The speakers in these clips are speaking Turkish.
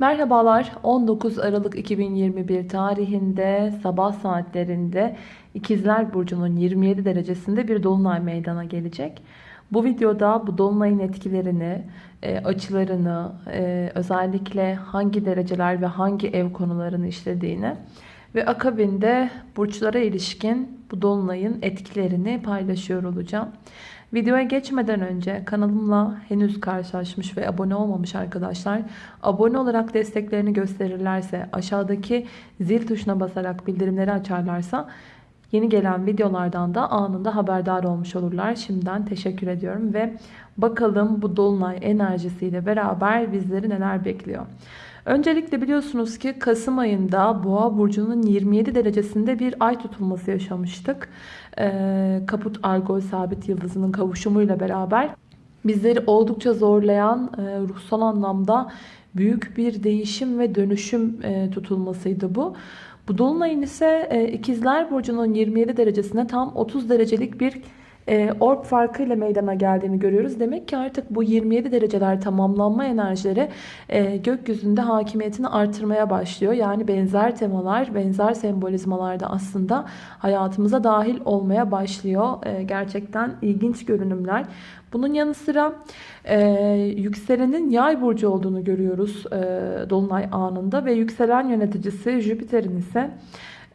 Merhabalar 19 Aralık 2021 tarihinde sabah saatlerinde İkizler Burcu'nun 27 derecesinde bir dolunay meydana gelecek. Bu videoda bu dolunayın etkilerini, e, açılarını, e, özellikle hangi dereceler ve hangi ev konularını işlediğini ve akabinde burçlara ilişkin bu dolunayın etkilerini paylaşıyor olacağım. Videoya geçmeden önce kanalımla henüz karşılaşmış ve abone olmamış arkadaşlar abone olarak desteklerini gösterirlerse aşağıdaki zil tuşuna basarak bildirimleri açarlarsa yeni gelen videolardan da anında haberdar olmuş olurlar. Şimdiden teşekkür ediyorum ve bakalım bu dolunay enerjisiyle beraber bizleri neler bekliyor. Öncelikle biliyorsunuz ki Kasım ayında Boğa burcunun 27 derecesinde bir ay tutulması yaşamıştık. Ee, Kaput Argol sabit yıldızının kavuşumuyla beraber bizleri oldukça zorlayan e, ruhsal anlamda büyük bir değişim ve dönüşüm e, tutulmasıydı bu. Bu dolunayın ise e, Burcu'nun 27 derecesine tam 30 derecelik bir e, orb farkıyla meydana geldiğini görüyoruz. Demek ki artık bu 27 dereceler tamamlanma enerjileri e, gökyüzünde hakimiyetini artırmaya başlıyor. Yani benzer temalar, benzer sembolizmalar da aslında hayatımıza dahil olmaya başlıyor. E, gerçekten ilginç görünümler. Bunun yanı sıra e, yükselenin yay burcu olduğunu görüyoruz e, Dolunay anında ve yükselen yöneticisi Jüpiter'in ise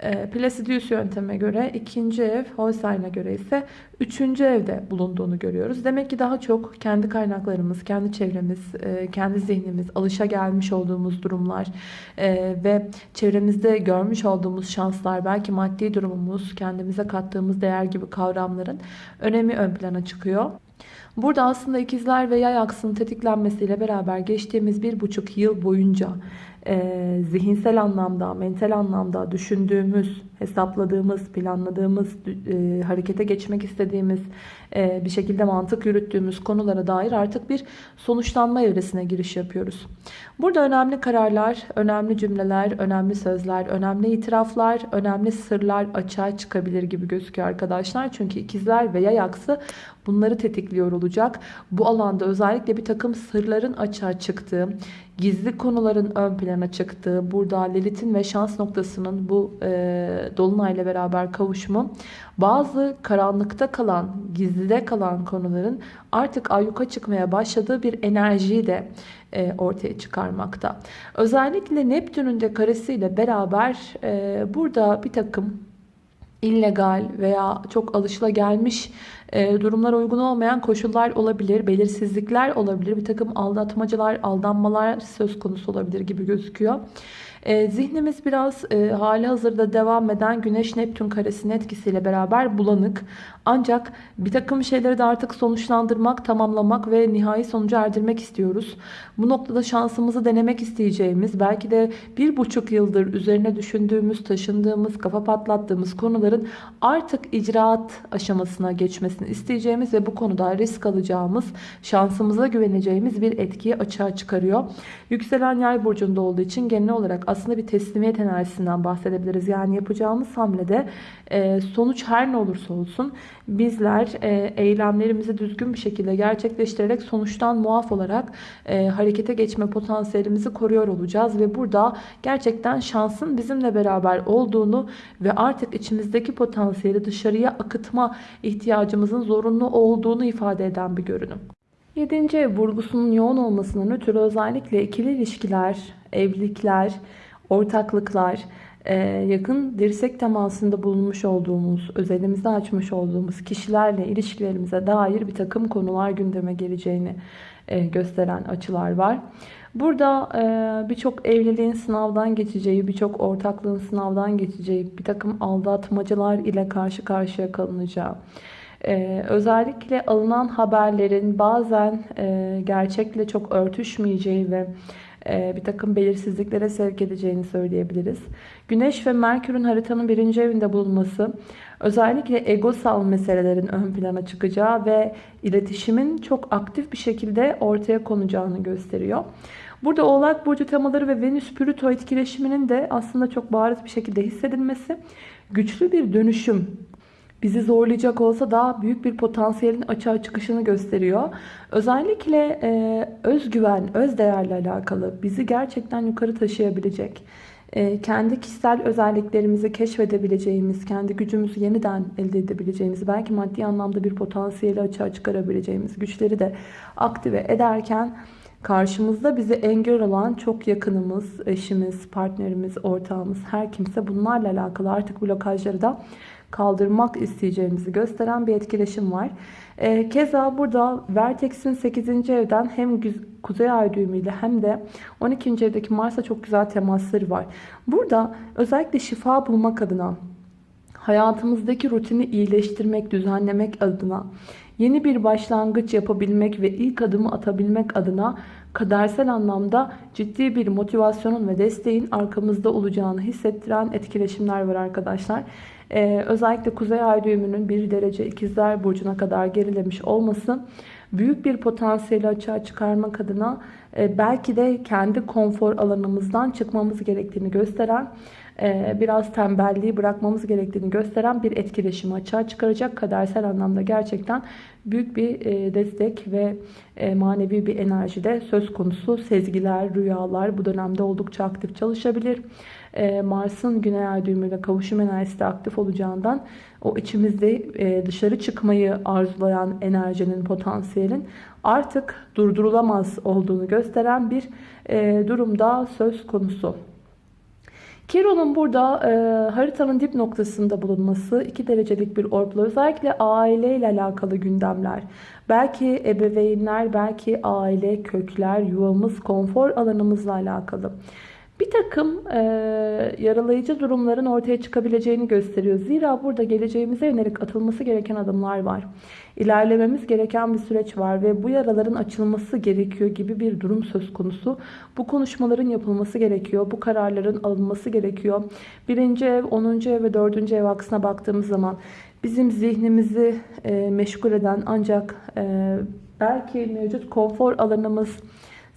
e, Placidius yönteme göre ikinci ev, Holstein'a göre ise üçüncü evde bulunduğunu görüyoruz. Demek ki daha çok kendi kaynaklarımız, kendi çevremiz, e, kendi zihnimiz, alışa gelmiş olduğumuz durumlar e, ve çevremizde görmüş olduğumuz şanslar, belki maddi durumumuz, kendimize kattığımız değer gibi kavramların önemi ön plana çıkıyor. Burada aslında ikizler ve yay aksının tetiklenmesiyle beraber geçtiğimiz bir buçuk yıl boyunca e, zihinsel anlamda, mental anlamda düşündüğümüz, hesapladığımız, planladığımız, e, harekete geçmek istediğimiz, e, bir şekilde mantık yürüttüğümüz konulara dair artık bir sonuçlanma evresine giriş yapıyoruz. Burada önemli kararlar, önemli cümleler, önemli sözler, önemli itiraflar, önemli sırlar açığa çıkabilir gibi gözüküyor arkadaşlar. Çünkü ikizler ve yay bunları tetikliyor olacak. Bu alanda özellikle bir takım sırların açığa çıktığı, gizli konuların ön plana çıktığı, burada Lilith'in ve şans noktasının bu e, dolunayla beraber kavuşumu bazı karanlıkta kalan, gizlide kalan konuların artık ayyuka çıkmaya başladığı bir enerjiyi de e, ortaya çıkarmakta. Özellikle Neptün'ün de karesiyle beraber e, burada bir takım illegal veya çok alışılagelmiş e, durumlara uygun olmayan koşullar olabilir, belirsizlikler olabilir, bir takım aldatmacılar, aldanmalar söz konusu olabilir gibi gözüküyor. E, zihnimiz biraz e, hali hazırda devam eden Güneş-Neptün karesinin etkisiyle beraber bulanık. Ancak bir takım şeyleri de artık sonuçlandırmak, tamamlamak ve nihai sonucu erdirmek istiyoruz. Bu noktada şansımızı denemek isteyeceğimiz, belki de bir buçuk yıldır üzerine düşündüğümüz, taşındığımız, kafa patlattığımız konuların artık icraat aşamasına geçmesini isteyeceğimiz ve bu konuda risk alacağımız, şansımıza güveneceğimiz bir etkiyi açığa çıkarıyor. Yükselen yay burcunda olduğu için genel olarak aslında bir teslimiyet enerjisinden bahsedebiliriz. Yani yapacağımız hamlede e, sonuç her ne olursa olsun bizler e, eylemlerimizi düzgün bir şekilde gerçekleştirerek sonuçtan muaf olarak e, harekete geçme potansiyelimizi koruyor olacağız. Ve burada gerçekten şansın bizimle beraber olduğunu ve artık içimizdeki potansiyeli dışarıya akıtma ihtiyacımızın zorunlu olduğunu ifade eden bir görünüm. 7. ev vurgusunun yoğun olmasının ötürü özellikle ikili ilişkiler, evlilikler, ortaklıklar, e, yakın dirsek temasında bulunmuş olduğumuz, özelimizde açmış olduğumuz kişilerle ilişkilerimize dair bir takım konular gündeme geleceğini e, gösteren açılar var. Burada e, birçok evliliğin sınavdan geçeceği, birçok ortaklığın sınavdan geçeceği, bir takım aldatmacılar ile karşı karşıya kalınacağı, özellikle alınan haberlerin bazen gerçekle çok örtüşmeyeceği ve e, bir takım belirsizliklere sevk edeceğini söyleyebiliriz. Güneş ve Merkür'ün haritanın birinci evinde bulunması özellikle egosal meselelerin ön plana çıkacağı ve iletişimin çok aktif bir şekilde ortaya konacağını gösteriyor. Burada Oğlak Burcu temaları ve Venüs-Plüto etkileşiminin de aslında çok bariz bir şekilde hissedilmesi güçlü bir dönüşüm bizi zorlayacak olsa da büyük bir potansiyelin açığa çıkışını gösteriyor. Özellikle e, özgüven, öz değerle alakalı bizi gerçekten yukarı taşıyabilecek, e, kendi kişisel özelliklerimizi keşfedebileceğimiz, kendi gücümüzü yeniden elde edebileceğimiz, belki maddi anlamda bir potansiyeli açığa çıkarabileceğimiz güçleri de aktive ederken karşımızda bize engel olan çok yakınımız, eşimiz, partnerimiz, ortağımız, her kimse bunlarla alakalı artık blokajları da kaldırmak isteyeceğimizi gösteren bir etkileşim var. E, keza burada Vertex'in 8. evden hem Kuzey Ay düğümüyle hem de 12. evdeki Mars'a çok güzel temasları var. Burada özellikle şifa bulmak adına, hayatımızdaki rutini iyileştirmek, düzenlemek adına, yeni bir başlangıç yapabilmek ve ilk adımı atabilmek adına kadersel anlamda ciddi bir motivasyonun ve desteğin arkamızda olacağını hissettiren etkileşimler var arkadaşlar. Ee, özellikle Kuzey Ay düğümünün 1 derece ikizler burcuna kadar gerilemiş olması büyük bir potansiyeli açığa çıkarmak adına belki de kendi konfor alanımızdan çıkmamız gerektiğini gösteren e, biraz tembelliği bırakmamız gerektiğini gösteren bir etkileşimi açığa çıkaracak kadersel anlamda gerçekten büyük bir e, destek ve manevi bir enerji de söz konusu sezgiler, rüyalar bu dönemde oldukça aktif çalışabilir. Mars'ın güney ay düğümüyle kavuşum enerjisi aktif olacağından o içimizde dışarı çıkmayı arzulayan enerjinin, potansiyelin artık durdurulamaz olduğunu gösteren bir durumda söz konusu. Kiron'un burada e, haritanın dip noktasında bulunması 2 derecelik bir orpla özellikle aile ile alakalı gündemler. Belki ebeveynler, belki aile, kökler, yuvamız, konfor alanımızla alakalı bir takım e, yaralayıcı durumların ortaya çıkabileceğini gösteriyor. Zira burada geleceğimize yönelik atılması gereken adımlar var. İlerlememiz gereken bir süreç var ve bu yaraların açılması gerekiyor gibi bir durum söz konusu. Bu konuşmaların yapılması gerekiyor. Bu kararların alınması gerekiyor. Birinci ev, onuncu ev ve dördüncü ev aksına baktığımız zaman bizim zihnimizi e, meşgul eden ancak e, belki mevcut konfor alanımız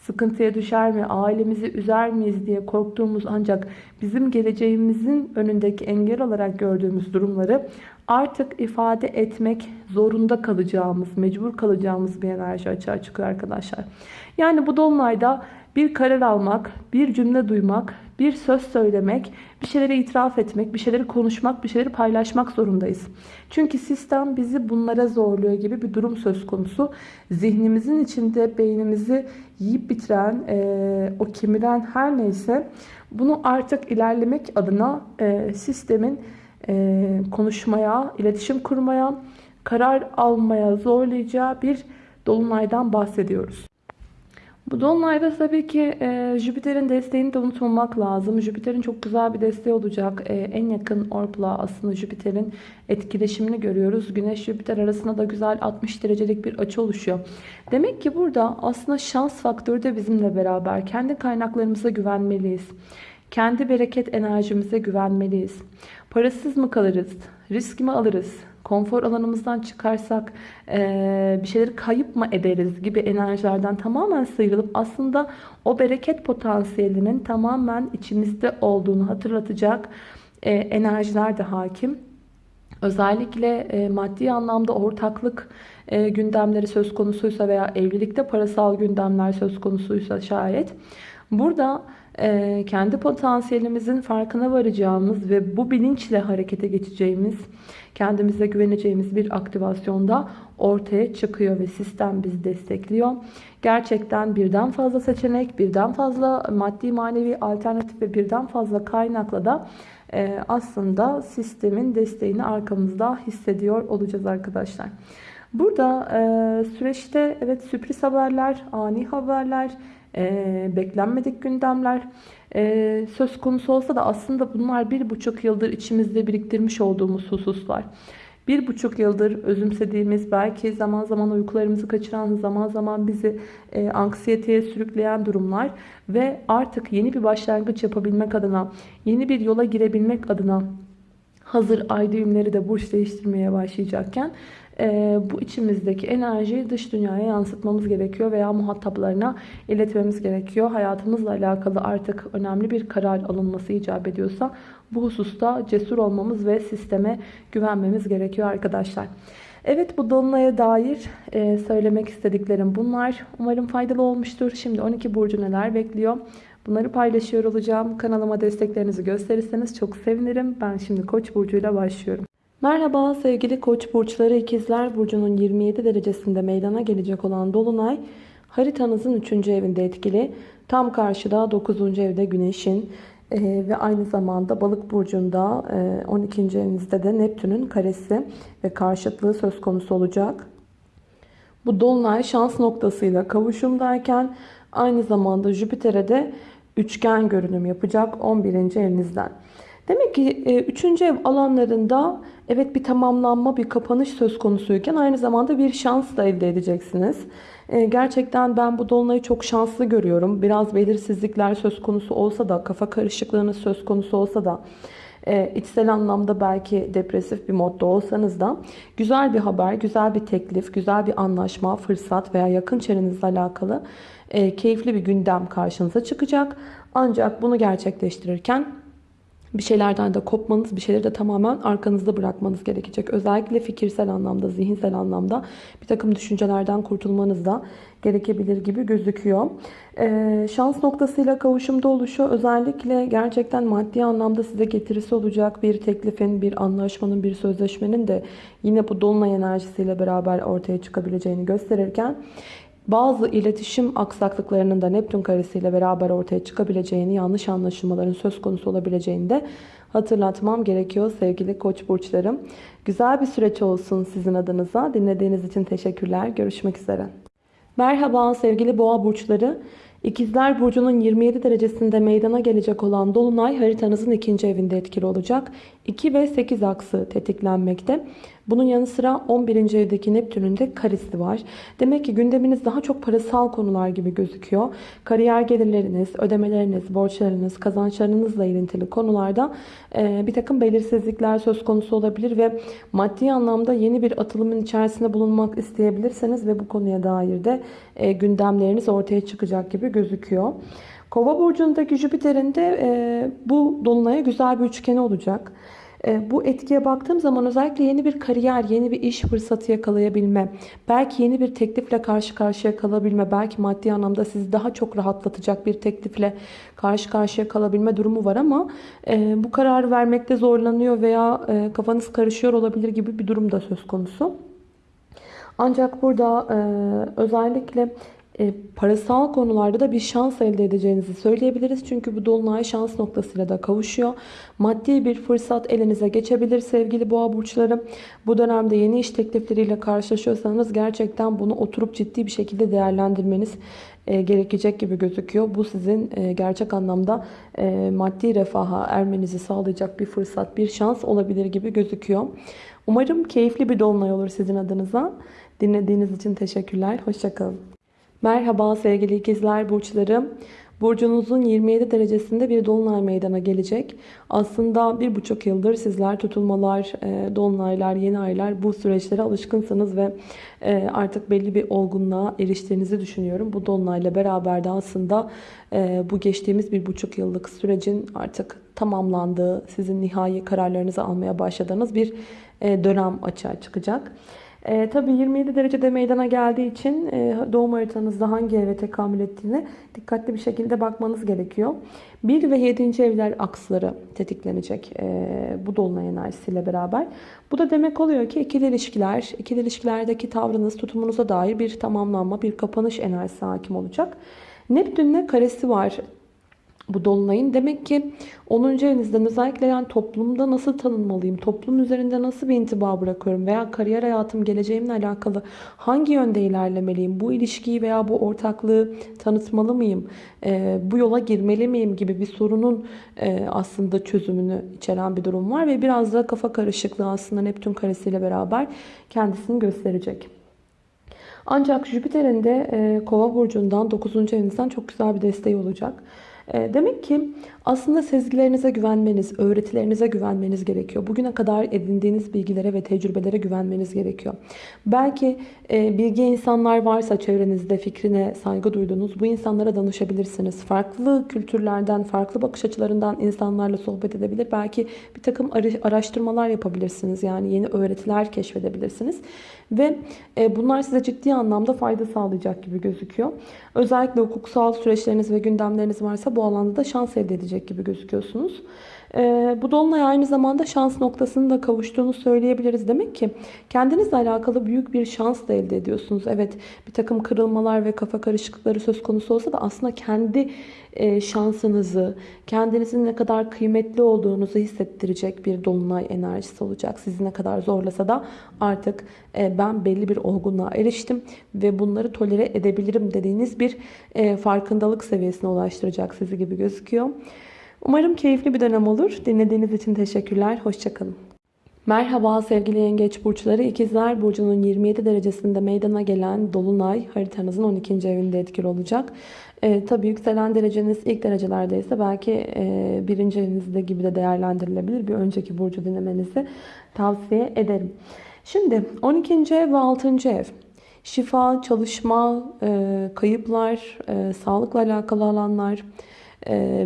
sıkıntıya düşer mi, ailemizi üzer miyiz diye korktuğumuz ancak bizim geleceğimizin önündeki engel olarak gördüğümüz durumları artık ifade etmek zorunda kalacağımız, mecbur kalacağımız bir enerji açığa çıkıyor arkadaşlar. Yani bu dolunayda bir karar almak, bir cümle duymak, bir söz söylemek, bir şeyleri itiraf etmek, bir şeyleri konuşmak, bir şeyleri paylaşmak zorundayız. Çünkü sistem bizi bunlara zorluyor gibi bir durum söz konusu. Zihnimizin içinde beynimizi yiyip bitiren, e, o kemiren her neyse bunu artık ilerlemek adına e, sistemin e, konuşmaya, iletişim kurmaya, karar almaya zorlayacağı bir dolunaydan bahsediyoruz. Bu dolunayda tabii ki e, Jüpiter'in desteğini de unutmamak lazım. Jüpiter'in çok güzel bir desteği olacak. E, en yakın orpla aslında Jüpiter'in etkileşimini görüyoruz. Güneş-Jüpiter arasında da güzel 60 derecelik bir açı oluşuyor. Demek ki burada aslında şans faktörü de bizimle beraber. Kendi kaynaklarımıza güvenmeliyiz. Kendi bereket enerjimize güvenmeliyiz. Parasız mı kalırız? Risk mi alırız? Konfor alanımızdan çıkarsak e, bir şeyleri kayıp mı ederiz gibi enerjilerden tamamen sıyrılıp aslında o bereket potansiyelinin tamamen içimizde olduğunu hatırlatacak e, enerjiler de hakim. Özellikle e, maddi anlamda ortaklık e, gündemleri söz konusuysa veya evlilikte parasal gündemler söz konusuysa şayet burada e, kendi potansiyelimizin farkına varacağımız ve bu bilinçle harekete geçeceğimiz, kendimize güveneceğimiz bir aktivasyonda ortaya çıkıyor ve sistem bizi destekliyor. Gerçekten birden fazla seçenek, birden fazla maddi manevi alternatif ve birden fazla kaynakla da e, aslında sistemin desteğini arkamızda hissediyor olacağız arkadaşlar. Burada e, süreçte evet sürpriz haberler, ani haberler, e, beklenmedik gündemler e, söz konusu olsa da aslında bunlar bir buçuk yıldır içimizde biriktirmiş olduğumuz hususlar. Bir buçuk yıldır özümsediğimiz belki zaman zaman uykularımızı kaçıran zaman zaman bizi e, anksiyeteye sürükleyen durumlar ve artık yeni bir başlangıç yapabilmek adına yeni bir yola girebilmek adına hazır ay düğümleri de burç değiştirmeye başlayacakken e, bu içimizdeki enerjiyi dış dünyaya yansıtmamız gerekiyor veya muhataplarına iletmemiz gerekiyor. Hayatımızla alakalı artık önemli bir karar alınması icap ediyorsa bu hususta cesur olmamız ve sisteme güvenmemiz gerekiyor arkadaşlar. Evet bu dolunaya dair e, söylemek istediklerim bunlar. Umarım faydalı olmuştur. Şimdi 12 burcu neler bekliyor? Bunları paylaşıyor olacağım. Kanalıma desteklerinizi gösterirseniz çok sevinirim. Ben şimdi Koç burcuyla başlıyorum. Merhaba sevgili Koç burçları ikizler burcunun 27 derecesinde meydana gelecek olan dolunay haritanızın 3. evinde etkili. Tam karşıda 9. evde güneşin ee, ve aynı zamanda balık burcunda e, 12. evinizde de Neptün'ün karesi ve karşıtlığı söz konusu olacak. Bu dolunay şans noktasıyla kavuşumdayken aynı zamanda Jüpiter'e de üçgen görünüm yapacak 11. evinizden. Demek ki 3. ev alanlarında evet bir tamamlanma, bir kapanış söz konusuyken aynı zamanda bir şans da elde edeceksiniz. E, gerçekten ben bu dolunayı çok şanslı görüyorum. Biraz belirsizlikler söz konusu olsa da, kafa karışıklığınız söz konusu olsa da, e, içsel anlamda belki depresif bir modda olsanız da güzel bir haber, güzel bir teklif, güzel bir anlaşma, fırsat veya yakın çevrenizle alakalı e, keyifli bir gündem karşınıza çıkacak. Ancak bunu gerçekleştirirken bir şeylerden de kopmanız, bir şeyleri de tamamen arkanızda bırakmanız gerekecek. Özellikle fikirsel anlamda, zihinsel anlamda bir takım düşüncelerden kurtulmanız da gerekebilir gibi gözüküyor. Ee, şans noktasıyla kavuşumda oluşu özellikle gerçekten maddi anlamda size getirisi olacak bir teklifin, bir anlaşmanın, bir sözleşmenin de yine bu dolunay enerjisiyle beraber ortaya çıkabileceğini gösterirken bazı iletişim aksaklıklarının da Neptün karesiyle beraber ortaya çıkabileceğini, yanlış anlaşılmaların söz konusu olabileceğini de hatırlatmam gerekiyor sevgili koç burçlarım. Güzel bir süreç olsun sizin adınıza. Dinlediğiniz için teşekkürler. Görüşmek üzere. Merhaba sevgili boğa burçları. İkizler Burcu'nun 27 derecesinde meydana gelecek olan Dolunay haritanızın ikinci evinde etkili olacak. 2 ve 8 aksı tetiklenmekte. Bunun yanı sıra 11. evdeki Neptün'ün de karesi var. Demek ki gündeminiz daha çok parasal konular gibi gözüküyor. Kariyer gelirleriniz, ödemeleriniz, borçlarınız, kazançlarınızla ilintili konularda e, bir takım belirsizlikler söz konusu olabilir ve maddi anlamda yeni bir atılımın içerisinde bulunmak isteyebilirseniz ve bu konuya dair de e, gündemleriniz ortaya çıkacak gibi gözüküyor. Kova burcundaki Jüpiter'in de e, bu dolunaya güzel bir üçgeni olacak. E, bu etkiye baktığım zaman özellikle yeni bir kariyer, yeni bir iş fırsatı yakalayabilme, belki yeni bir teklifle karşı karşıya kalabilme, belki maddi anlamda sizi daha çok rahatlatacak bir teklifle karşı karşıya kalabilme durumu var ama e, bu kararı vermekte zorlanıyor veya e, kafanız karışıyor olabilir gibi bir durum da söz konusu. Ancak burada özellikle e, parasal konularda da bir şans elde edeceğinizi söyleyebiliriz. Çünkü bu dolunay şans noktasıyla da kavuşuyor. Maddi bir fırsat elinize geçebilir sevgili boğa burçları. Bu dönemde yeni iş teklifleriyle karşılaşıyorsanız gerçekten bunu oturup ciddi bir şekilde değerlendirmeniz e, gerekecek gibi gözüküyor. Bu sizin e, gerçek anlamda e, maddi refaha ermenizi sağlayacak bir fırsat, bir şans olabilir gibi gözüküyor. Umarım keyifli bir dolunay olur sizin adınıza. Dinlediğiniz için teşekkürler. Hoşçakalın. Merhaba sevgili ikizler burçları. Burcunuzun 27 derecesinde bir dolunay meydana gelecek. Aslında bir buçuk yıldır sizler tutulmalar, e, dolunaylar, yeni aylar bu süreçlere alışkınsınız ve e, artık belli bir olgunluğa eriştiğinizi düşünüyorum. Bu dolunayla beraber de aslında e, bu geçtiğimiz bir buçuk yıllık sürecin artık tamamlandığı, sizin nihai kararlarınızı almaya başladığınız bir dönem açığa çıkacak. E, tabii 27 derecede meydana geldiği için e, doğum haritanızda hangi eve tekamül ettiğine dikkatli bir şekilde bakmanız gerekiyor. 1 ve 7. evler aksları tetiklenecek e, bu dolunay enerjisiyle beraber. Bu da demek oluyor ki ikili ilişkiler, ikili ilişkilerdeki tavrınız, tutumunuza dair bir tamamlanma, bir kapanış enerjisi hakim olacak. Neptün'le karesi var bu dolunayın. Demek ki 10. evinizden özellikle yani toplumda nasıl tanınmalıyım? Toplum üzerinde nasıl bir intiba bırakıyorum? Veya kariyer hayatım, geleceğimle alakalı hangi yönde ilerlemeliyim? Bu ilişkiyi veya bu ortaklığı tanıtmalı mıyım? E, bu yola girmeli miyim gibi bir sorunun e, aslında çözümünü içeren bir durum var. Ve biraz da kafa karışıklığı aslında Neptün karesiyle beraber kendisini gösterecek. Ancak Jüpiter'in de e, Kova burcundan 9. evinizden çok güzel bir desteği olacak. E, demek ki aslında sezgilerinize güvenmeniz, öğretilerinize güvenmeniz gerekiyor. Bugüne kadar edindiğiniz bilgilere ve tecrübelere güvenmeniz gerekiyor. Belki e, bilgi insanlar varsa çevrenizde fikrine saygı duyduğunuz bu insanlara danışabilirsiniz. Farklı kültürlerden, farklı bakış açılarından insanlarla sohbet edebilir. Belki bir takım araştırmalar yapabilirsiniz. Yani yeni öğretiler keşfedebilirsiniz. Ve e, bunlar size ciddi anlamda fayda sağlayacak gibi gözüküyor. Özellikle hukuksal süreçleriniz ve gündemleriniz varsa bu alanda da şans elde edecek gibi gözüküyorsunuz. Ee, bu dolunay aynı zamanda şans noktasını da kavuştuğunu söyleyebiliriz. Demek ki kendinizle alakalı büyük bir şans da elde ediyorsunuz. Evet bir takım kırılmalar ve kafa karışıklıkları söz konusu olsa da aslında kendi e, şansınızı, kendinizin ne kadar kıymetli olduğunuzu hissettirecek bir dolunay enerjisi olacak. Sizi ne kadar zorlasa da artık e, ben belli bir olgunluğa eriştim ve bunları tolere edebilirim dediğiniz bir e, farkındalık seviyesine ulaştıracak sizi gibi gözüküyor. Umarım keyifli bir dönem olur. Dinlediğiniz için teşekkürler. Hoşçakalın. Merhaba sevgili yengeç burçları. İkizler Burcu'nun 27 derecesinde meydana gelen Dolunay haritanızın 12. evinde etkili olacak. E, tabii yükselen dereceniz ilk derecelerdeyse belki e, birinci evinizde gibi de değerlendirilebilir. Bir önceki burcu dinlemenizi tavsiye ederim. Şimdi 12. ev ve 6. ev. Şifa, çalışma, e, kayıplar, e, sağlıkla alakalı alanlar,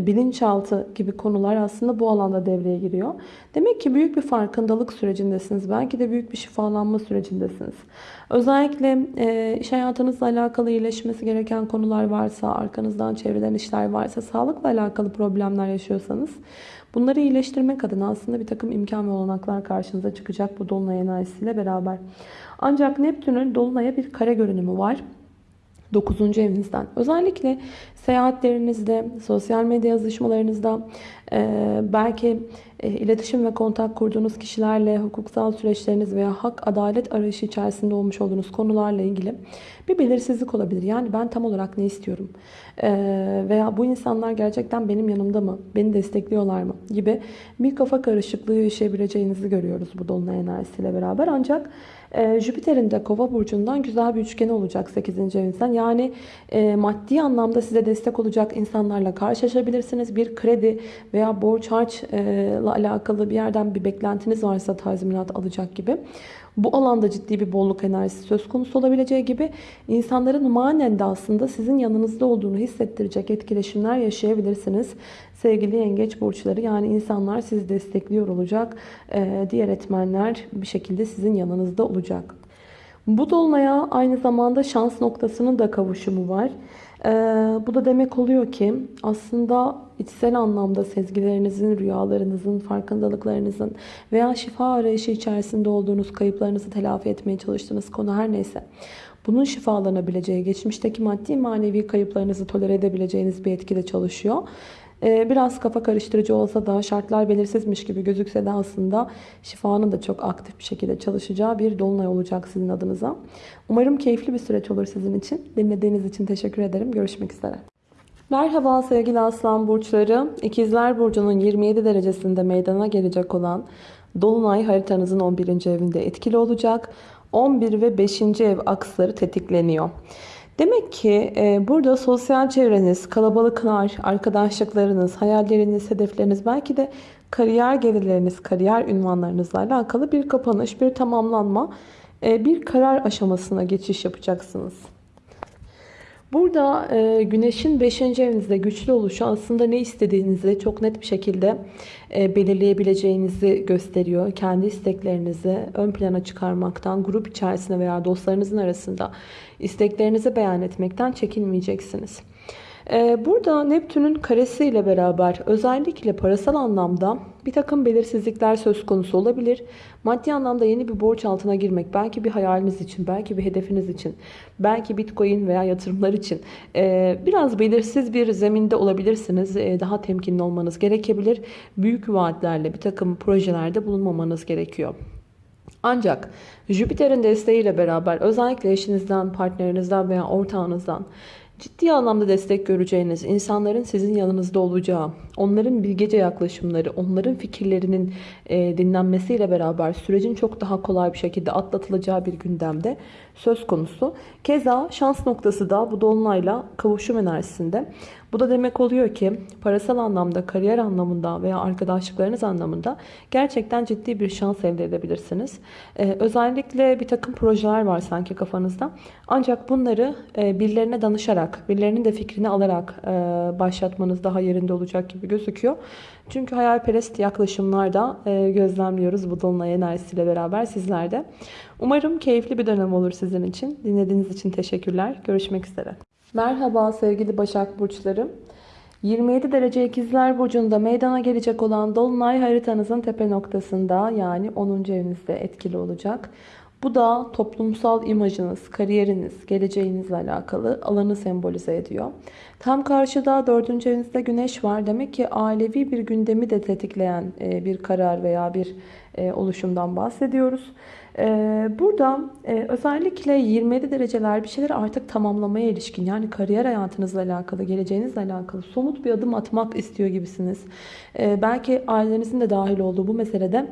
bilinçaltı gibi konular aslında bu alanda devreye giriyor. Demek ki büyük bir farkındalık sürecindesiniz. Belki de büyük bir şifalanma sürecindesiniz. Özellikle e, iş hayatınızla alakalı iyileşmesi gereken konular varsa, arkanızdan çevreden işler varsa, sağlıkla alakalı problemler yaşıyorsanız bunları iyileştirmek adına aslında bir takım imkan ve olanaklar karşınıza çıkacak bu dolunay enerjisiyle beraber. Ancak Neptün'ün dolunaya bir kare görünümü var. 9. evinizden. Özellikle seyahatlerinizde, sosyal medya yazışmalarınızda, belki iletişim ve kontak kurduğunuz kişilerle hukuksal süreçleriniz veya hak, adalet arayışı içerisinde olmuş olduğunuz konularla ilgili bir belirsizlik olabilir. Yani ben tam olarak ne istiyorum? Veya bu insanlar gerçekten benim yanımda mı? Beni destekliyorlar mı? Gibi bir kafa karışıklığı yaşayabileceğinizi görüyoruz bu dolunay enerjisiyle beraber. Ancak Jüpiter'in de kova burcundan güzel bir üçgeni olacak 8. evinizden. Yani maddi anlamda size destek olacak insanlarla karşılaşabilirsiniz. Bir kredi veya borç harçla alakalı bir yerden bir beklentiniz varsa tazminat alacak gibi. Bu alanda ciddi bir bolluk enerjisi söz konusu olabileceği gibi insanların manen de aslında sizin yanınızda olduğunu hissettirecek etkileşimler yaşayabilirsiniz. Sevgili yengeç burçları yani insanlar sizi destekliyor olacak. Diğer etmenler bir şekilde sizin yanınızda olacak. Bu dolunaya aynı zamanda şans noktasının da kavuşumu var. Ee, bu da demek oluyor ki aslında içsel anlamda sezgilerinizin, rüyalarınızın, farkındalıklarınızın veya şifa arayışı içerisinde olduğunuz kayıplarınızı telafi etmeye çalıştığınız konu her neyse. Bunun şifalanabileceği, geçmişteki maddi manevi kayıplarınızı tolere edebileceğiniz bir etkide çalışıyor. Ee, biraz kafa karıştırıcı olsa da şartlar belirsizmiş gibi gözükse de aslında şifanın da çok aktif bir şekilde çalışacağı bir dolunay olacak sizin adınıza. Umarım keyifli bir süreç olur sizin için. Dinlediğiniz için teşekkür ederim. Görüşmek üzere. Merhaba sevgili aslan burçları. İkizler burcunun 27 derecesinde meydana gelecek olan Dolunay haritanızın 11. evinde etkili olacak. 11 ve 5. ev aksları tetikleniyor. Demek ki e, burada sosyal çevreniz, kalabalıklar, arkadaşlıklarınız, hayalleriniz, hedefleriniz belki de kariyer gelirleriniz, kariyer ünvanlarınızla alakalı bir kapanış, bir tamamlanma, e, bir karar aşamasına geçiş yapacaksınız. Burada e, güneşin 5. evinizde güçlü oluşu aslında ne istediğinizi çok net bir şekilde e, belirleyebileceğinizi gösteriyor. Kendi isteklerinizi ön plana çıkarmaktan, grup içerisinde veya dostlarınızın arasında isteklerinizi beyan etmekten çekinmeyeceksiniz. Ee, burada Neptün'ün karesi ile beraber özellikle parasal anlamda bir takım belirsizlikler söz konusu olabilir. Maddi anlamda yeni bir borç altına girmek, belki bir hayaliniz için, belki bir hedefiniz için, belki bitcoin veya yatırımlar için ee, biraz belirsiz bir zeminde olabilirsiniz. Ee, daha temkinli olmanız gerekebilir. Büyük vaatlerle bir takım projelerde bulunmamanız gerekiyor. Ancak Jüpiter'in desteğiyle beraber özellikle eşinizden, partnerinizden veya ortağınızdan ciddi anlamda destek göreceğiniz, insanların sizin yanınızda olacağı, onların bilgece yaklaşımları, onların fikirlerinin e, dinlenmesiyle beraber sürecin çok daha kolay bir şekilde atlatılacağı bir gündemde söz konusu. Keza şans noktası da bu dolunayla kavuşum enerjisinde. Bu da demek oluyor ki parasal anlamda, kariyer anlamında veya arkadaşlıklarınız anlamında gerçekten ciddi bir şans elde edebilirsiniz. Ee, özellikle bir takım projeler var sanki kafanızda. Ancak bunları e, birilerine danışarak, birilerinin de fikrini alarak e, başlatmanız daha yerinde olacak gibi gözüküyor. Çünkü hayalperest yaklaşımlarda e, gözlemliyoruz bu dolunay enerjisiyle beraber sizlerde. Umarım keyifli bir dönem olur sizin için. Dinlediğiniz için teşekkürler. Görüşmek üzere. Merhaba sevgili Başak Burçlarım. 27 derece ikizler burcunda meydana gelecek olan Dolunay haritanızın tepe noktasında yani 10. evinizde etkili olacak. Bu da toplumsal imajınız, kariyeriniz, geleceğinizle alakalı alanı sembolize ediyor. Tam karşıda 4. evinizde güneş var. Demek ki ailevi bir gündemi de tetikleyen e, bir karar veya bir oluşumdan bahsediyoruz. E, burada özellikle 27 dereceler bir şeyleri artık tamamlamaya ilişkin yani kariyer hayatınızla alakalı, geleceğinizle alakalı somut bir adım atmak istiyor gibisiniz. Belki ailenizin de dahil olduğu bu meselede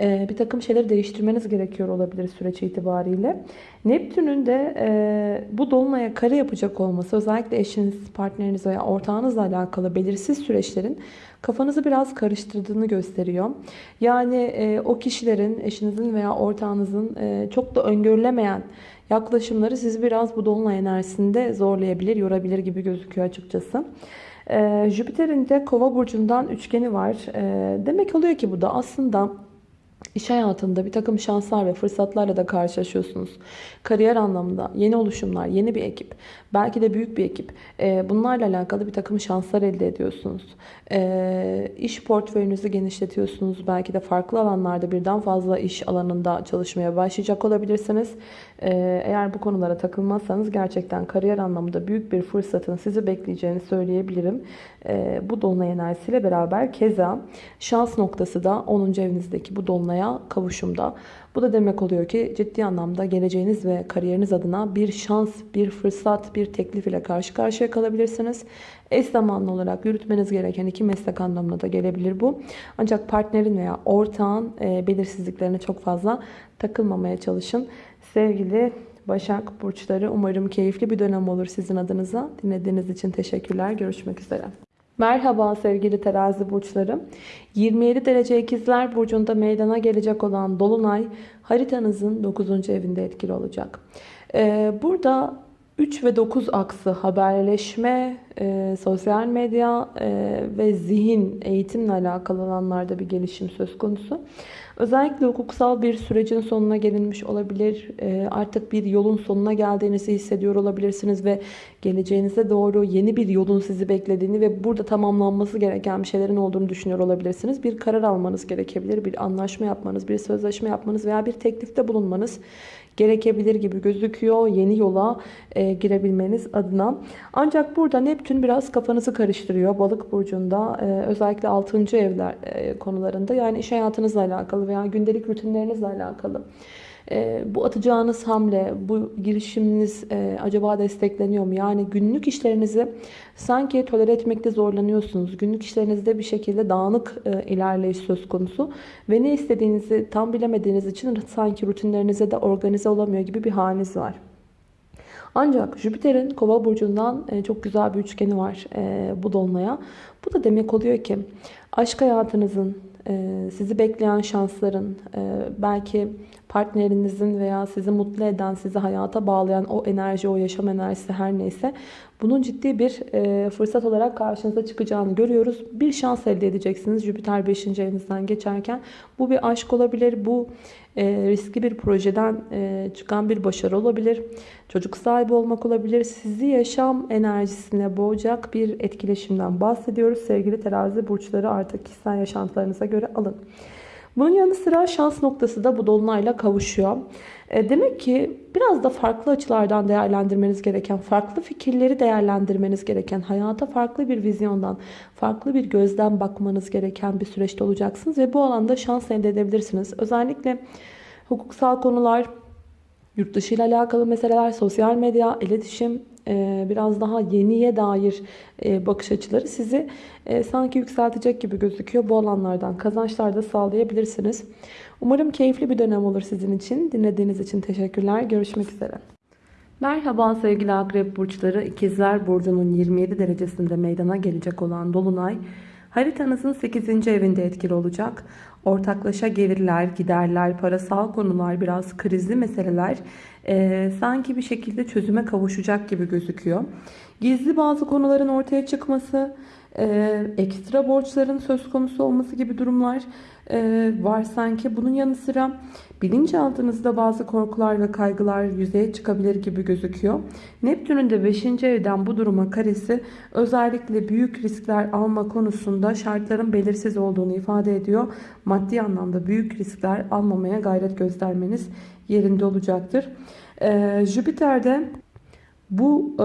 bir takım şeyleri değiştirmeniz gerekiyor olabilir süreç itibariyle. Neptün'ün de bu dolunaya kare yapacak olması özellikle eşiniz, partneriniz veya ortağınızla alakalı belirsiz süreçlerin kafanızı biraz karıştırdığını gösteriyor. Yani e, o kişilerin, eşinizin veya ortağınızın e, çok da öngörülemeyen yaklaşımları sizi biraz bu dolunay enerjisinde zorlayabilir, yorabilir gibi gözüküyor açıkçası. E, Jüpiter'in de kova burcundan üçgeni var. E, demek oluyor ki bu da aslında İş hayatında bir takım şanslar ve fırsatlarla da karşılaşıyorsunuz. Kariyer anlamında yeni oluşumlar, yeni bir ekip, belki de büyük bir ekip. Ee, bunlarla alakalı bir takım şanslar elde ediyorsunuz. Ee, iş portföyünüzü genişletiyorsunuz. Belki de farklı alanlarda birden fazla iş alanında çalışmaya başlayacak olabilirsiniz. Ee, eğer bu konulara takılmazsanız gerçekten kariyer anlamında büyük bir fırsatın sizi bekleyeceğini söyleyebilirim. Bu dolunay enerjisiyle beraber keza şans noktası da 10. evinizdeki bu dolunaya kavuşumda. Bu da demek oluyor ki ciddi anlamda geleceğiniz ve kariyeriniz adına bir şans, bir fırsat, bir teklif ile karşı karşıya kalabilirsiniz. Eş zamanlı olarak yürütmeniz gereken iki meslek anlamına da gelebilir bu. Ancak partnerin veya ortağın e, belirsizliklerine çok fazla takılmamaya çalışın. Sevgili Başak Burçları umarım keyifli bir dönem olur sizin adınıza. Dinlediğiniz için teşekkürler. Görüşmek üzere. Merhaba sevgili terazi burçlarım. 27 derece ikizler burcunda meydana gelecek olan Dolunay haritanızın 9. evinde etkili olacak. Ee, burada 3 ve 9 aksı haberleşme, e, sosyal medya e, ve zihin eğitimle alakalı alanlarda bir gelişim söz konusu. Özellikle hukuksal bir sürecin sonuna gelinmiş olabilir. E, artık bir yolun sonuna geldiğinizi hissediyor olabilirsiniz ve geleceğinize doğru yeni bir yolun sizi beklediğini ve burada tamamlanması gereken bir şeylerin olduğunu düşünüyor olabilirsiniz. Bir karar almanız gerekebilir, bir anlaşma yapmanız, bir sözleşme yapmanız veya bir teklifte bulunmanız gerekebilir gibi gözüküyor. Yeni yola e, girebilmeniz adına. Ancak burada Neptün biraz kafanızı karıştırıyor. Balık burcunda e, özellikle 6. evler e, konularında yani iş hayatınızla alakalı veya gündelik rutinlerinizle alakalı. E, bu atacağınız hamle, bu girişiminiz e, acaba destekleniyor mu? Yani günlük işlerinizi sanki tolere etmekte zorlanıyorsunuz. Günlük işlerinizde bir şekilde dağınık e, ilerleyiş söz konusu. Ve ne istediğinizi tam bilemediğiniz için sanki rutinlerinize de organize olamıyor gibi bir haliniz var. Ancak Jüpiter'in kova burcundan e, çok güzel bir üçgeni var bu dolunaya. Bu da demek oluyor ki aşk hayatınızın, sizi bekleyen şansların, belki partnerinizin veya sizi mutlu eden, sizi hayata bağlayan o enerji, o yaşam enerjisi her neyse bunun ciddi bir fırsat olarak karşınıza çıkacağını görüyoruz. Bir şans elde edeceksiniz Jüpiter 5. evinizden geçerken. Bu bir aşk olabilir, bu riskli bir projeden çıkan bir başarı olabilir. Çocuk sahibi olmak olabilir. Sizi yaşam enerjisine boğacak bir etkileşimden bahsediyoruz. Sevgili terazi burçları artık kişisel yaşantılarınıza göre alın. Bunun yanı sıra şans noktası da bu dolunayla kavuşuyor. E, demek ki biraz da farklı açılardan değerlendirmeniz gereken, farklı fikirleri değerlendirmeniz gereken, hayata farklı bir vizyondan, farklı bir gözden bakmanız gereken bir süreçte olacaksınız. Ve bu alanda şans elde edebilirsiniz. Özellikle hukuksal konular, Yurt dışı ile alakalı meseleler, sosyal medya, iletişim, biraz daha yeniye dair e, bakış açıları sizi e, sanki yükseltecek gibi gözüküyor. Bu alanlardan kazançlar da sağlayabilirsiniz. Umarım keyifli bir dönem olur sizin için. Dinlediğiniz için teşekkürler. Görüşmek üzere. Merhaba sevgili akrep burçları. İkizler Burcu'nun 27 derecesinde meydana gelecek olan Dolunay haritanızın 8. evinde etkili olacak. Ortaklaşa gelirler, giderler, parasal konular, biraz krizli meseleler e, sanki bir şekilde çözüme kavuşacak gibi gözüküyor. Gizli bazı konuların ortaya çıkması, e, ekstra borçların söz konusu olması gibi durumlar e, var sanki. Bunun yanı sıra bilinçaltınızda bazı korkular ve kaygılar yüzeye çıkabilir gibi gözüküyor. Neptün'ün de 5. evden bu duruma karesi özellikle büyük riskler alma konusunda şartların belirsiz olduğunu ifade ediyor. Maddi anlamda büyük riskler almamaya gayret göstermeniz yerinde olacaktır. Ee, Jüpiter'de bu e,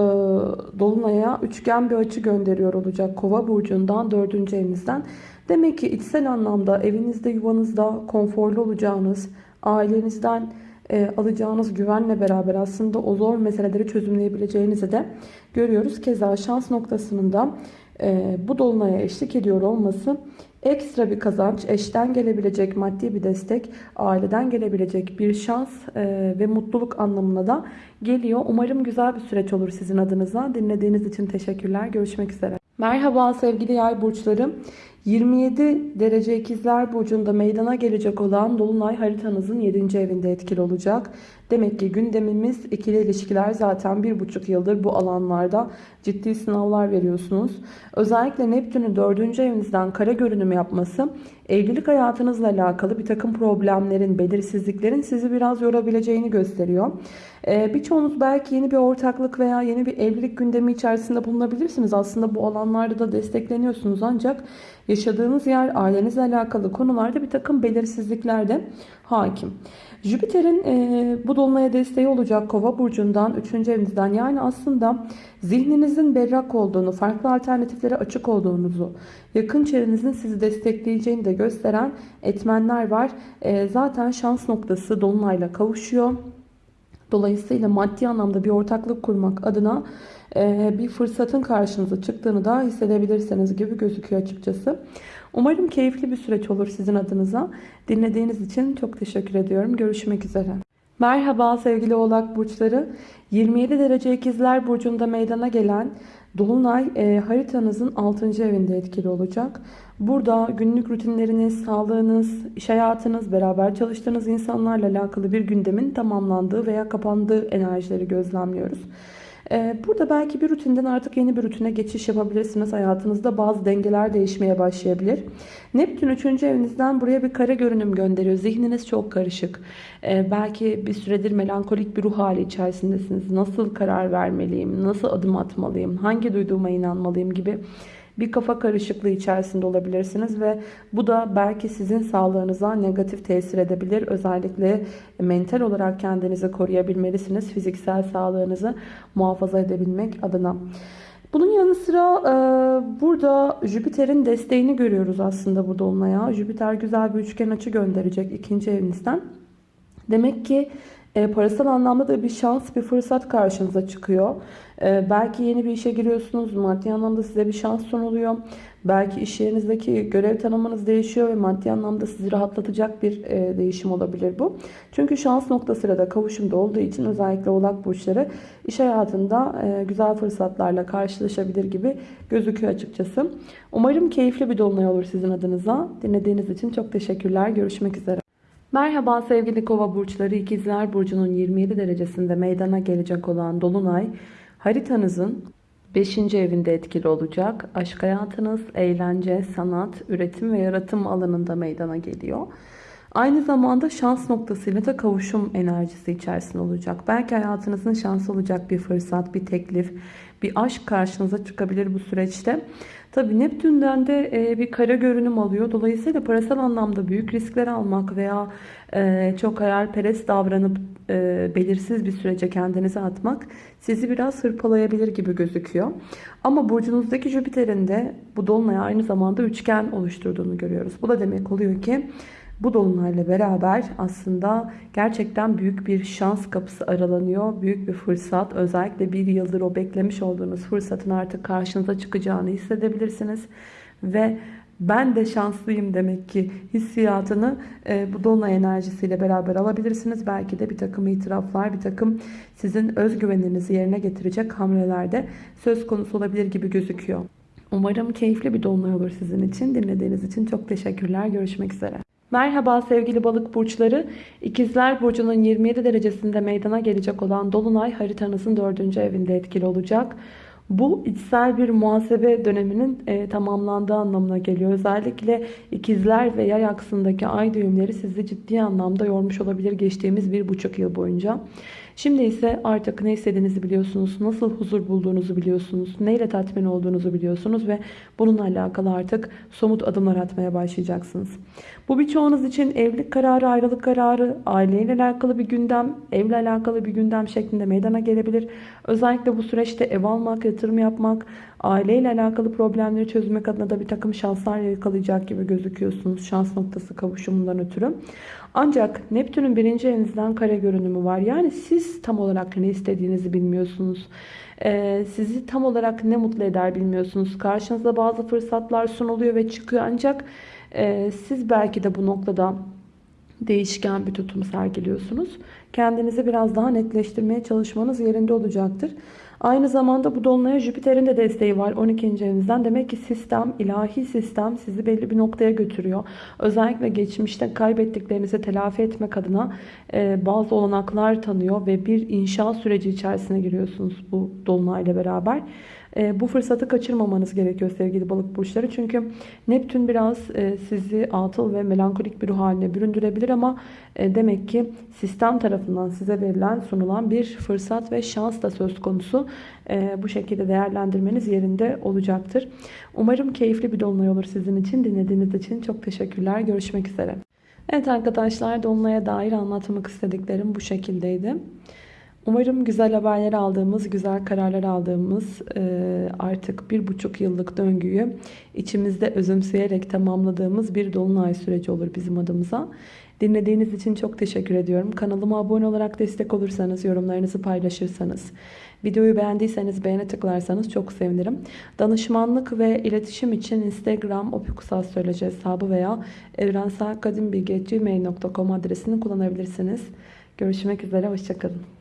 dolunaya üçgen bir açı gönderiyor olacak Kova burcundan 4. evinizden. Demek ki içsel anlamda evinizde yuvanızda konforlu olacağınız, ailenizden e, alacağınız güvenle beraber aslında o zor meseleleri çözümleyebileceğinizi de görüyoruz. Keza şans noktasının da e, bu dolunaya eşlik ediyor olması ekstra bir kazanç, eşten gelebilecek maddi bir destek, aileden gelebilecek bir şans e, ve mutluluk anlamına da geliyor. Umarım güzel bir süreç olur sizin adınıza. Dinlediğiniz için teşekkürler. Görüşmek üzere. Merhaba sevgili yay burçları. 27 derece ikizler burcunda meydana gelecek olan Dolunay haritanızın 7. evinde etkili olacak. Demek ki gündemimiz ikili ilişkiler zaten bir buçuk yıldır bu alanlarda ciddi sınavlar veriyorsunuz. Özellikle Neptün'ün 4. evinizden kare görünüm yapması evlilik hayatınızla alakalı bir takım problemlerin, belirsizliklerin sizi biraz yorabileceğini gösteriyor. Ee, birçoğunuz belki yeni bir ortaklık veya yeni bir evlilik gündemi içerisinde bulunabilirsiniz. Aslında bu alanlarda da destekleniyorsunuz ancak yaşadığınız yer, ailenizle alakalı konularda bir takım belirsizlikler de hakim. Jüpiter'in e, bu dolunaya desteği olacak Kova burcundan 3. evinizden yani aslında zihninizin berrak olduğunu, farklı alternatiflere açık olduğunuzu, yakın çevrenizin sizi destekleyeceğini de gösteren etmenler var. E, zaten şans noktası dolunayla kavuşuyor. Dolayısıyla maddi anlamda bir ortaklık kurmak adına e, bir fırsatın karşınıza çıktığını da hissedebilirsiniz gibi gözüküyor açıkçası. Umarım keyifli bir süreç olur sizin adınıza. Dinlediğiniz için çok teşekkür ediyorum. Görüşmek üzere. Merhaba sevgili oğlak burçları. 27 derece ikizler burcunda meydana gelen Dolunay e, haritanızın 6. evinde etkili olacak. Burada günlük rutinleriniz, sağlığınız, iş hayatınız, beraber çalıştığınız insanlarla alakalı bir gündemin tamamlandığı veya kapandığı enerjileri gözlemliyoruz. Ee, burada belki bir rutinden artık yeni bir rutine geçiş yapabilirsiniz. Hayatınızda bazı dengeler değişmeye başlayabilir. Neptün 3. evinizden buraya bir kare görünüm gönderiyor. Zihniniz çok karışık. Ee, belki bir süredir melankolik bir ruh hali içerisindesiniz. Nasıl karar vermeliyim? Nasıl adım atmalıyım? Hangi duyduğuma inanmalıyım gibi bir kafa karışıklığı içerisinde olabilirsiniz ve bu da belki sizin sağlığınıza negatif tesir edebilir. Özellikle mental olarak kendinizi koruyabilmelisiniz. Fiziksel sağlığınızı muhafaza edebilmek adına. Bunun yanı sıra e, burada Jüpiter'in desteğini görüyoruz aslında bu dolunaya. Jüpiter güzel bir üçgen açı gönderecek ikinci evinizden. Demek ki e, parasal anlamda da bir şans, bir fırsat karşınıza çıkıyor. E, belki yeni bir işe giriyorsunuz. Maddi anlamda size bir şans sunuluyor. Belki iş yerinizdeki görev tanımınız değişiyor ve maddi anlamda sizi rahatlatacak bir e, değişim olabilir bu. Çünkü şans noktasıyla da kavuşumda olduğu için özellikle oğlak burçları iş hayatında e, güzel fırsatlarla karşılaşabilir gibi gözüküyor açıkçası. Umarım keyifli bir dolunay olur sizin adınıza. Dinlediğiniz için çok teşekkürler. Görüşmek üzere. Merhaba sevgili kova burçları ikizler burcunun 27 derecesinde meydana gelecek olan Dolunay haritanızın 5. evinde etkili olacak. Aşk hayatınız, eğlence, sanat, üretim ve yaratım alanında meydana geliyor. Aynı zamanda şans noktasıyla da kavuşum enerjisi içerisinde olacak. Belki hayatınızın şansı olacak bir fırsat, bir teklif, bir aşk karşınıza çıkabilir bu süreçte. Tabi Neptün'den de e, bir kara görünüm alıyor. Dolayısıyla parasal anlamda büyük riskler almak veya e, çok hayalperest davranıp e, belirsiz bir sürece kendinizi atmak sizi biraz hırpalayabilir gibi gözüküyor. Ama burcunuzdaki Jüpiter'in de bu dolunay aynı zamanda üçgen oluşturduğunu görüyoruz. Bu da demek oluyor ki Bu dolunayla beraber aslında gerçekten büyük bir şans kapısı aralanıyor. Büyük bir fırsat. Özellikle bir yıldır o beklemiş olduğunuz fırsatın artık karşınıza çıkacağını hissedebilirsiniz. Ve ben de şanslıyım demek ki hissiyatını e, bu dolunay enerjisiyle beraber alabilirsiniz. Belki de bir takım itiraflar, bir takım sizin özgüveninizi yerine getirecek hamlelerde söz konusu olabilir gibi gözüküyor. Umarım keyifli bir dolunay olur sizin için. Dinlediğiniz için çok teşekkürler. Görüşmek üzere. Merhaba sevgili balık burçları. İkizler Burcu'nun 27 derecesinde meydana gelecek olan Dolunay haritanızın 4. evinde etkili olacak. Bu içsel bir muhasebe döneminin e, tamamlandığı anlamına geliyor. Özellikle ikizler ve yay aksındaki ay düğümleri sizi ciddi anlamda yormuş olabilir geçtiğimiz bir buçuk yıl boyunca. Şimdi ise artık ne istediğinizi biliyorsunuz, nasıl huzur bulduğunuzu biliyorsunuz, neyle tatmin olduğunuzu biliyorsunuz ve bununla alakalı artık somut adımlar atmaya başlayacaksınız. Bu birçoğunuz için evlilik kararı, ayrılık kararı, aileyle alakalı bir gündem, evle alakalı bir gündem şeklinde meydana gelebilir. Özellikle bu süreçte ev almak, yatırım yapmak, aileyle alakalı problemleri çözmek adına da bir takım şanslar yakalayacak gibi gözüküyorsunuz. Şans noktası kavuşumundan ötürü. Ancak Neptün'ün birinci evinizden kare görünümü var. Yani siz tam olarak ne istediğinizi bilmiyorsunuz. Ee, sizi tam olarak ne mutlu eder bilmiyorsunuz. Karşınıza bazı fırsatlar sunuluyor ve çıkıyor. Ancak e, siz belki de bu noktada değişken bir tutum sergiliyorsunuz. Kendinizi biraz daha netleştirmeye çalışmanız yerinde olacaktır. Aynı zamanda bu dolunaya Jüpiter'in de desteği var 12. evinizden. Demek ki sistem, ilahi sistem sizi belli bir noktaya götürüyor. Özellikle geçmişte kaybettiklerinizi telafi etmek adına e, bazı olanaklar tanıyor ve bir inşa süreci içerisine giriyorsunuz bu dolunayla beraber. E, bu fırsatı kaçırmamanız gerekiyor sevgili balık burçları. Çünkü Neptün biraz e, sizi atıl ve melankolik bir ruh haline büründürebilir ama e, demek ki sistem tarafından size verilen sunulan bir fırsat ve şans da söz konusu. Bu şekilde değerlendirmeniz yerinde olacaktır. Umarım keyifli bir dolunay olur sizin için. Dinlediğiniz için çok teşekkürler. Görüşmek üzere. Evet arkadaşlar dolunaya dair anlatmak istediklerim bu şekildeydi. Umarım güzel haberler aldığımız, güzel kararlar aldığımız artık bir buçuk yıllık döngüyü içimizde özümseyerek tamamladığımız bir dolunay süreci olur bizim adımıza. Dinlediğiniz için çok teşekkür ediyorum. Kanalıma abone olarak destek olursanız, yorumlarınızı paylaşırsanız, videoyu beğendiyseniz beğene tıklarsanız çok sevinirim. Danışmanlık ve iletişim için Instagram opikusastroloji hesabı veya evrenselkadimbilgi.gmail.com adresini kullanabilirsiniz. Görüşmek üzere, hoşçakalın.